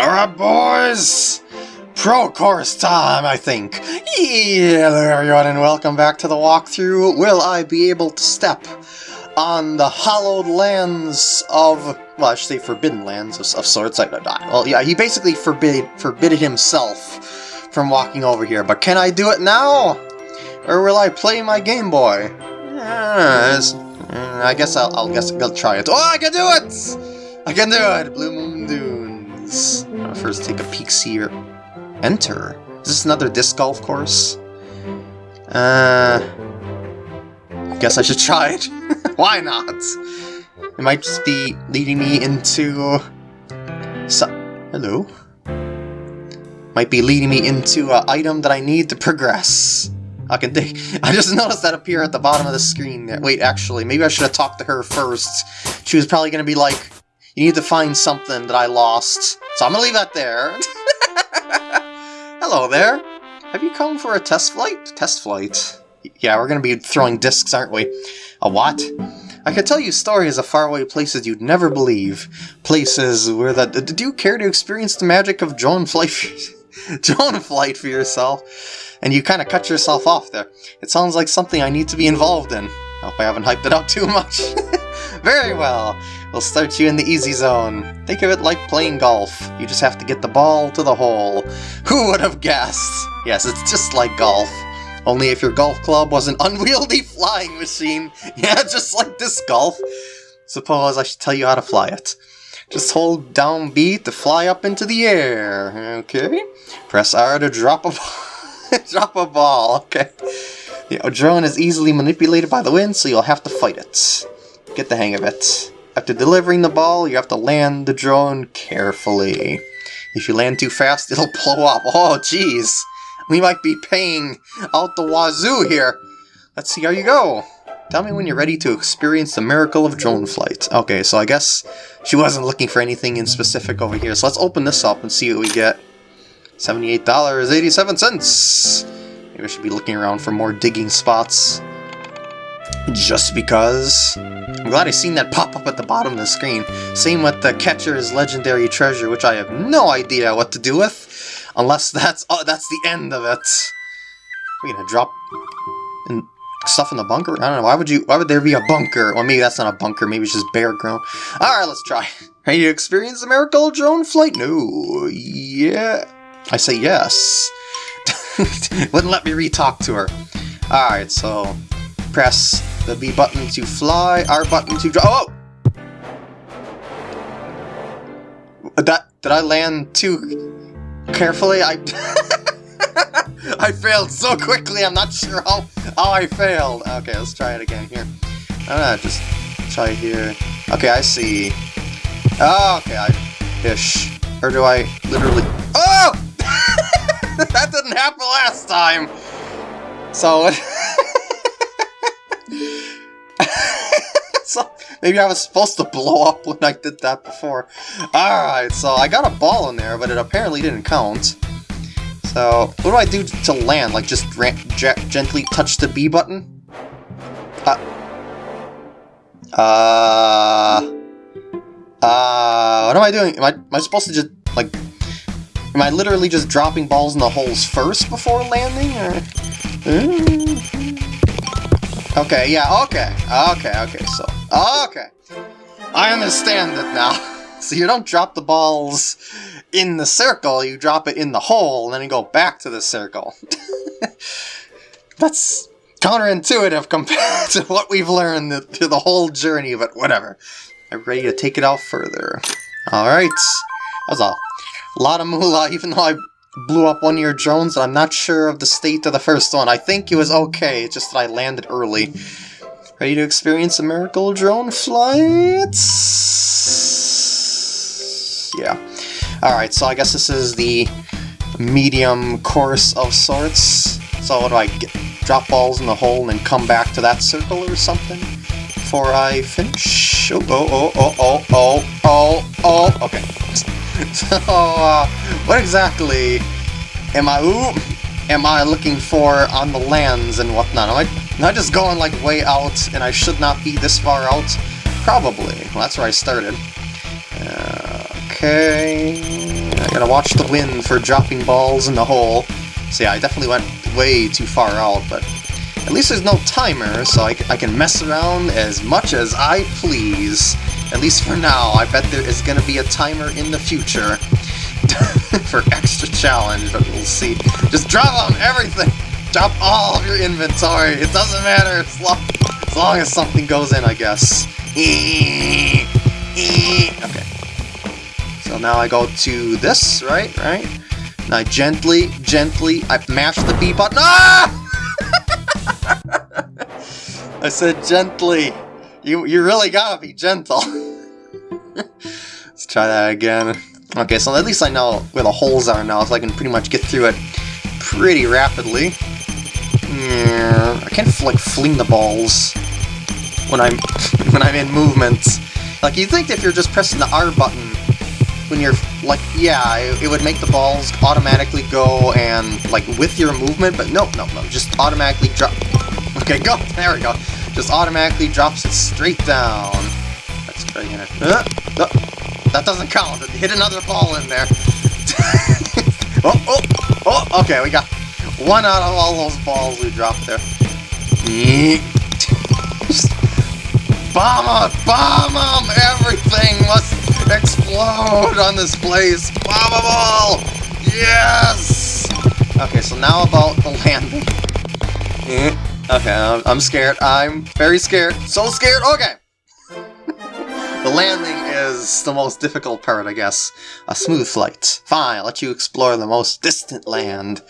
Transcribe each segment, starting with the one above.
Alright, boys! Pro course time, I think. Hello, everyone, and welcome back to the walkthrough. Will I be able to step on the hallowed lands of, well, I should say forbidden lands of, of sorts. I, I, well, yeah, he basically forbid, forbidded himself from walking over here, but can I do it now? Or will I play my Game Boy? Yes. Uh, I guess I'll, I'll guess I'll try it. Oh, I can do it! I can do it! Blue Moon Dunes. I'll first take a peek here. Enter. Is this another disc golf course? Uh, I guess I should try it. Why not? It might just be leading me into... So Hello? Might be leading me into an item that I need to progress. I can dig. I just noticed that appear at the bottom of the screen there. Wait, actually, maybe I should have talked to her first. She was probably going to be like, you need to find something that I lost. So I'm to leave that there. Hello there. Have you come for a test flight? Test flight? Yeah, we're to be throwing discs, aren't we? A what? I could tell you stories of faraway places you'd never believe. Places where the... Did you care to experience the magic of drone flight, drone flight for yourself? And you kind of cut yourself off there. It sounds like something I need to be involved in. Hope I haven't hyped it up too much. Very well. We'll start you in the easy zone. Think of it like playing golf. You just have to get the ball to the hole. Who would have guessed? Yes, it's just like golf. Only if your golf club was an unwieldy flying machine. Yeah, just like this golf. Suppose I should tell you how to fly it. Just hold down B to fly up into the air. Okay. Press R to drop a ball. drop a ball. Okay. The drone is easily manipulated by the wind, so you'll have to fight it. Get the hang of it. After delivering the ball, you have to land the drone carefully. If you land too fast, it'll blow up. Oh, jeez. We might be paying out the wazoo here. Let's see how you go. Tell me when you're ready to experience the miracle of drone flight. Okay, so I guess she wasn't looking for anything in specific over here. So let's open this up and see what we get. $78.87. Maybe I should be looking around for more digging spots. Just because... I'm glad I seen that pop up at the bottom of the screen. Same with the Catcher's Legendary Treasure, which I have no idea what to do with, unless that's oh, that's the end of it. We're gonna drop in stuff in the bunker? I don't know, why would you why would there be a bunker? Well maybe that's not a bunker, maybe it's just bare ground. Alright, let's try. Ready to experience the miracle drone flight? No. Yeah. I say yes. Wouldn't let me re-talk to her. Alright, so press the B button to fly, R button to drop. Oh! That did I land too carefully? I I failed so quickly. I'm not sure how how I failed. Okay, let's try it again here. I'm just try here. Okay, I see. Oh, okay, I fish. Or do I literally? Oh! that didn't happen last time. So. so maybe I was supposed to blow up when I did that before. Alright, so I got a ball in there, but it apparently didn't count. So, what do I do to land? Like, just gently touch the B button? Uh... Uh... Uh... What am I doing? Am I, am I supposed to just, like... Am I literally just dropping balls in the holes first before landing, or...? Mm Okay, yeah, okay. Okay, okay, so... Okay. I understand it now. So you don't drop the balls in the circle, you drop it in the hole, and then you go back to the circle. That's counterintuitive compared to what we've learned through the whole journey, but whatever. I'm ready to take it out further. Alright. That was a lot of moolah, even though I blew up one of your drones, and I'm not sure of the state of the first one. I think it was okay, it's just that I landed early. Ready to experience a miracle drone flight? Yeah. Alright, so I guess this is the medium course of sorts. So what do I get? Drop balls in the hole and then come back to that circle or something? Before I finish? Oh, oh, oh, oh, oh, oh, oh, oh, okay. so, uh, what exactly am I, ooh, am I looking for on the lands and whatnot? Am I, I just going like way out and I should not be this far out? Probably. Well, that's where I started. Uh, okay. I gotta watch the wind for dropping balls in the hole. So yeah, I definitely went way too far out, but at least there's no timer, so I, I can mess around as much as I please. At least for now, I bet there is gonna be a timer in the future for extra challenge, but we'll see. Just drop on everything! Drop all of your inventory, it doesn't matter, as long, as long as something goes in, I guess. Okay. So now I go to this, right? Right? And I gently, gently, I mash the B button. Ah! I said gently. You, you really gotta be gentle. Let's try that again. Okay, so at least I know where the holes are now, so I can pretty much get through it pretty rapidly. I can't like fling the balls when I'm when I'm in movement. Like you think if you're just pressing the R button when you're like yeah, it, it, would make the balls automatically go and like with your movement, but no, no, no, just automatically drop. Okay, go. There we go. Just automatically drops it straight down. Let's. Uh, uh, that doesn't count. Hit another ball in there. oh, oh, oh. Okay, we got one out of all those balls we dropped there. Bomb them! Bomb them! Everything must explode on this place! Bomb them all! Yes! Okay, so now about the landing. Okay, I'm scared. I'm very scared. So scared! Okay! the landing is the most difficult part, I guess. A smooth flight. Fine, I'll let you explore the most distant land.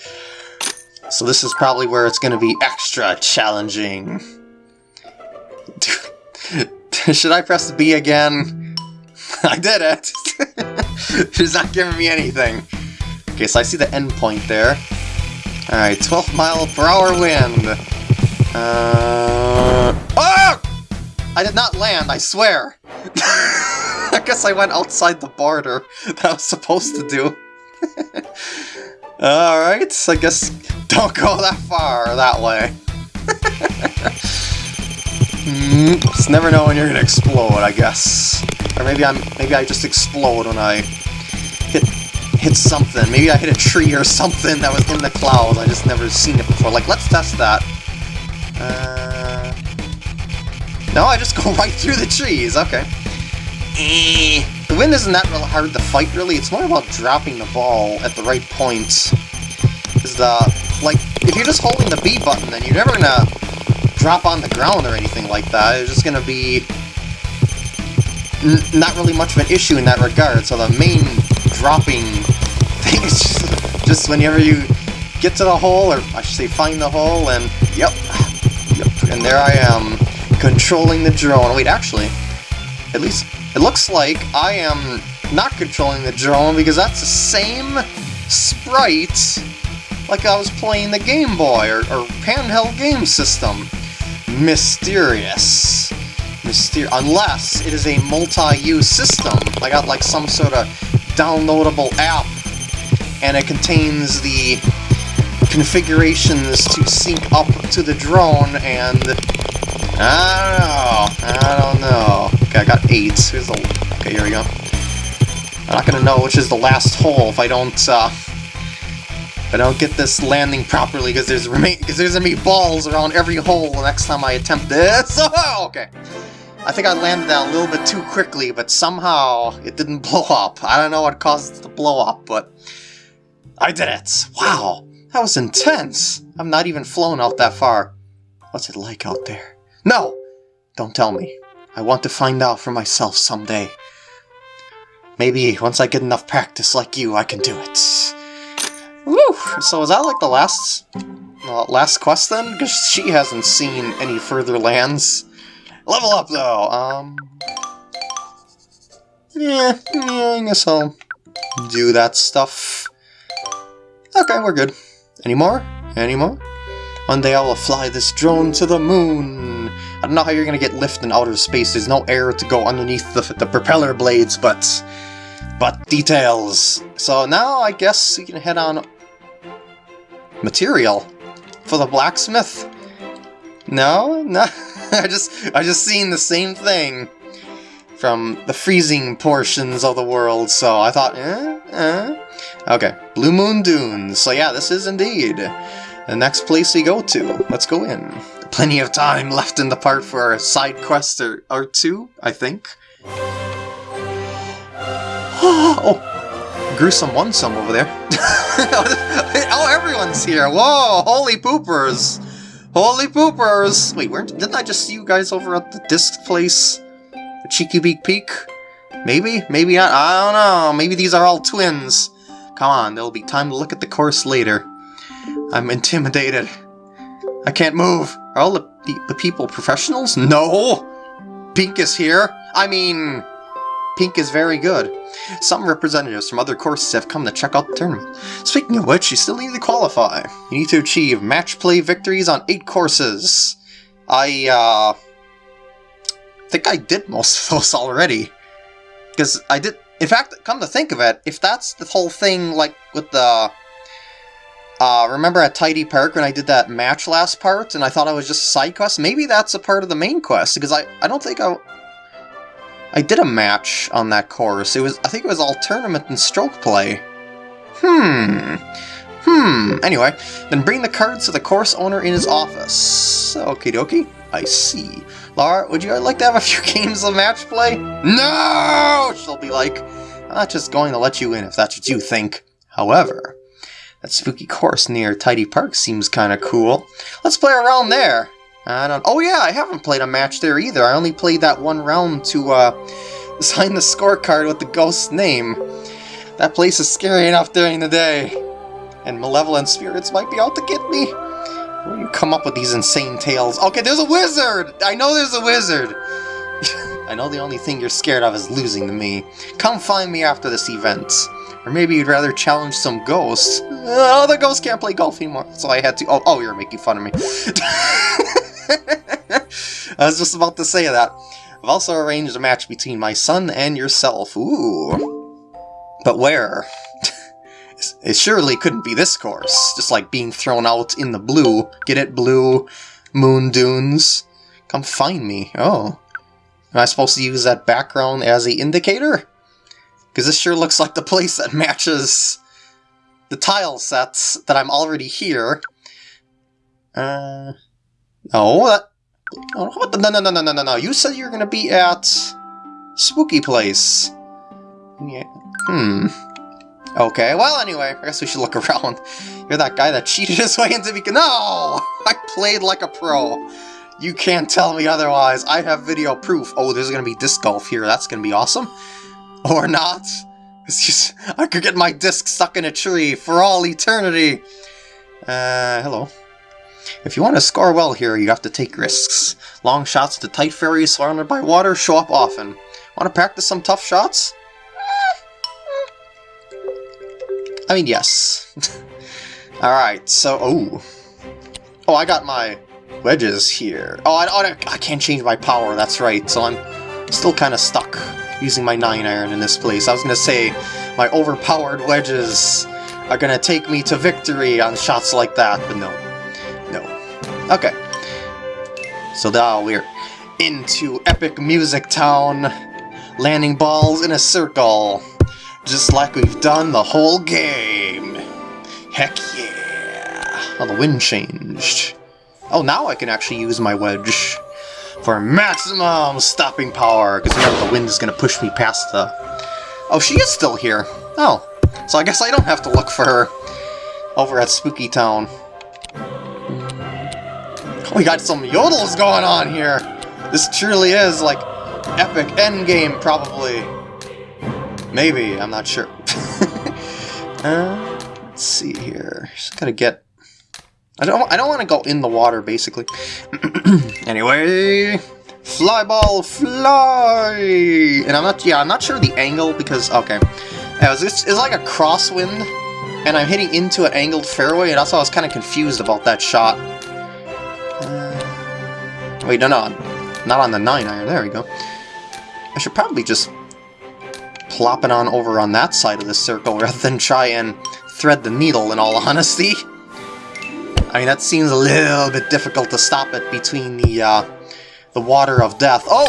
So this is probably where it's going to be extra challenging. Should I press B again? I did it! She's not giving me anything. Okay, so I see the end point there. Alright, 12 mile per hour wind. Uh... Oh! I did not land, I swear! I guess I went outside the border that I was supposed to do. Alright, I guess don't go that far that way. Mm, just never know when you're gonna explode, I guess. Or maybe I'm maybe I just explode when I hit hit something. Maybe I hit a tree or something that was in the clouds. I just never seen it before. Like, let's test that. Uh, no, I just go right through the trees. Okay. The wind isn't that hard to fight, really. It's more about dropping the ball at the right point. Is the like if you're just holding the B button, then you're never gonna drop on the ground or anything like that. It's just gonna be not really much of an issue in that regard. So the main dropping thing is just, just whenever you get to the hole, or I should say find the hole, and yep, and there I am, controlling the drone. Wait, actually, at least it looks like I am not controlling the drone because that's the same sprite like I was playing the Game Boy or, or handheld game system mysterious. Myster unless it is a multi-use system. I got like some sort of downloadable app and it contains the configurations to sync up to the drone and I don't know. I don't know. Okay, I got eight. Here's the okay, here we go. I'm not gonna know which is the last hole if I don't uh I don't get this landing properly because there's remain because there's gonna be balls around every hole the next time I attempt this. Oh, okay. I think I landed that a little bit too quickly, but somehow it didn't blow up. I don't know what caused it to blow up, but I did it. Wow, that was intense. I'm not even flown out that far. What's it like out there? No! Don't tell me. I want to find out for myself someday. Maybe once I get enough practice like you, I can do it. Woo! So is that like the last uh, last quest then? Because she hasn't seen any further lands. Level up though! Um... Yeah, yeah, I guess I'll do that stuff. Okay, we're good. Any more? Any more? One day I will fly this drone to the moon. I don't know how you're gonna get lift in outer space. There's no air to go underneath the, the propeller blades, but but details. So now I guess we can head on material for the blacksmith. No, no, I just I just seen the same thing from the freezing portions of the world, so I thought, eh, eh. Okay, Blue Moon Dunes. So yeah, this is indeed the next place we go to. Let's go in. Plenty of time left in the part for a side quest or, or two, I think. oh, gruesome onesome over there. oh, everyone's here. Whoa, holy poopers. Holy poopers! Wait, weren't, didn't I just see you guys over at the disc place? The Cheeky Beak Peak? Maybe? Maybe not? I don't know. Maybe these are all twins. Come on, there'll be time to look at the course later. I'm intimidated. I can't move. Are all the, the people professionals? No! Pink is here. I mean, Pink is very good. Some representatives from other courses have come to check out the tournament. Speaking of which, you still need to qualify. You need to achieve match play victories on 8 courses. I, uh... think I did most of those already. Because I did... In fact, come to think of it, if that's the whole thing, like, with the... Uh, remember at Tidy Park when I did that match last part, and I thought I was just side quest? Maybe that's a part of the main quest, because I, I don't think I... I did a match on that course. It was, I think it was all tournament and stroke play. Hmm. Hmm. Anyway, then bring the cards to the course owner in his office. Okie dokie. I see. Laura, would you like to have a few games of match play? No! She'll be like, I'm not just going to let you in if that's what you think. However, that spooky course near Tidy Park seems kind of cool. Let's play around there. I don't... Oh yeah, I haven't played a match there either. I only played that one round to uh, sign the scorecard with the ghost's name. That place is scary enough during the day. And malevolent spirits might be out to get me. Where do you come up with these insane tales? Okay, there's a wizard! I know there's a wizard! I know the only thing you're scared of is losing to me. Come find me after this event. Or maybe you'd rather challenge some ghosts. Uh, oh, the ghosts can't play golf anymore, so I had to- Oh, oh you're making fun of me. I was just about to say that. I've also arranged a match between my son and yourself. Ooh. But where? It surely couldn't be this course. Just like being thrown out in the blue. Get it, blue? Moon dunes? Come find me. Oh. Am I supposed to use that background as a indicator? Because this sure looks like the place that matches the tile sets that I'm already here. Uh... Oh, that... Oh, what the, no, no, no, no, no, no, no. You said you were going to be at... Spooky Place. Yeah. Hmm. Okay, well, anyway, I guess we should look around. You're that guy that cheated his way into me. No! I played like a pro. You can't tell me otherwise. I have video proof. Oh, there's to be disc golf here. That's to be awesome. Or not. It's just, I could get my disc stuck in a tree for all eternity. Uh, hello. If you want to score well here, you have to take risks. Long shots to tight fairways surrounded by water show up often. Want to practice some tough shots? I mean, yes. Alright, so, oh. Oh, I got my wedges here. Oh, I, oh, I can't change my power, that's right, so I'm still kind of stuck using my 9 iron in this place. I was going to say, my overpowered wedges are going to take me to victory on shots like that, but no. No. Okay. So now we're into Epic Music Town, landing balls in a circle, just like we've done the whole game. Heck yeah! Oh, the wind changed. Oh, now I can actually use my wedge for maximum stopping power, because remember the wind is going to push me past the... Oh, she is still here. Oh, so I guess I don't have to look for her over at Spooky Town. Oh, we got some yodels going on here! This truly is, like, epic endgame, probably. Maybe, I'm not sure. uh, let's see here. Just gotta get... I don't, I don't want to go in the water, basically. anyway... Fly ball, fly! And I'm not, yeah, I'm not sure the angle, because, okay. Yeah, it's, it's like a crosswind, and I'm hitting into an angled fairway, and why I was kind of confused about that shot. Wait, no, no, not on the 9 iron. There we go. I should probably just plop it on over on that side of the circle rather than try and thread the needle, in all honesty. I mean, that seems a little bit difficult to stop it between the, uh, the water of death. Oh!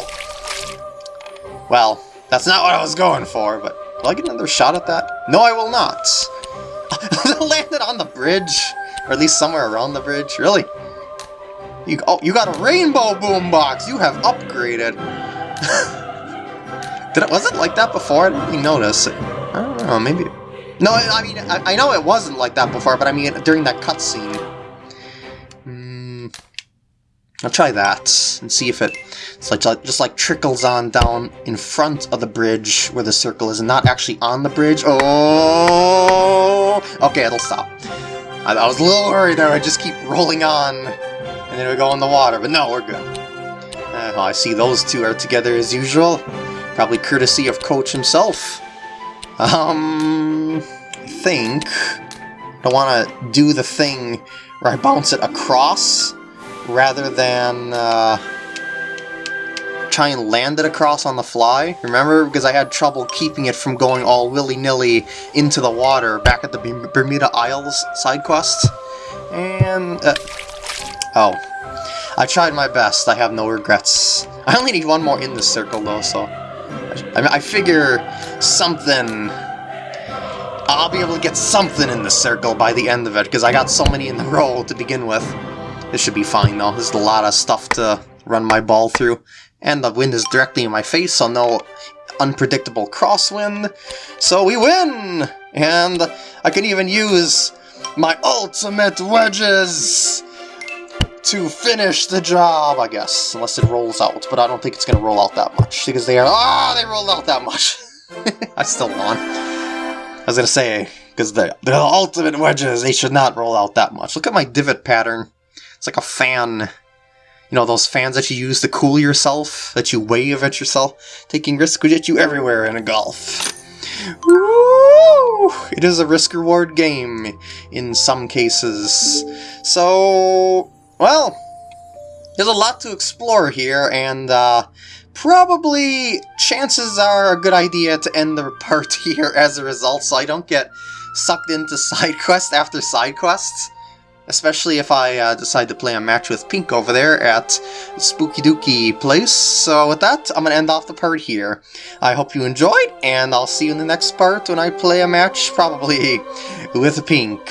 Well, that's not what I was going for, but will I get another shot at that? No, I will not. landed on the bridge, or at least somewhere around the bridge. Really? You, oh, you got a rainbow boombox! You have upgraded! Did it, was it like that before? I didn't really notice. I don't know, maybe... No, I mean, I, I know it wasn't like that before, but I mean, during that cutscene. Mm, I'll try that, and see if it it's like, just like trickles on down in front of the bridge where the circle is, not actually on the bridge. Oh! Okay, it'll stop. I, I was a little worried there, I just keep rolling on, and then we go in the water, but no, we're good. Uh, I see those two are together as usual. Probably courtesy of Coach himself. Um, I think I want to do the thing where I bounce it across rather than uh, try and land it across on the fly. Remember? Because I had trouble keeping it from going all willy-nilly into the water back at the Bermuda Isles side quest. And... Uh, oh. I tried my best. I have no regrets. I only need one more in this circle, though, so... I, I figure something... I'll be able to get something in the circle by the end of it, because I got so many in the row to begin with. This should be fine, though. There's a lot of stuff to run my ball through. And the wind is directly in my face, so no unpredictable crosswind. So we win! And I can even use my ultimate wedges to finish the job, I guess. Unless it rolls out, but I don't think it's going to roll out that much. Because they are... Ah, oh, they rolled out that much! I still won. I was going to say, because the, the ultimate wedges, they should not roll out that much. Look at my divot pattern. It's like a fan. You know, those fans that you use to cool yourself, that you wave at yourself. Taking risks will get you everywhere in a golf. Woo! It is a risk-reward game in some cases. So, well, there's a lot to explore here, and uh, probably chances are a good idea to end the part here as a result, so I don't get sucked into side quest after side quests especially if I uh, decide to play a match with Pink over there at Spooky Dookie Place. So with that, I'm going to end off the part here. I hope you enjoyed, and I'll see you in the next part when I play a match, probably with Pink.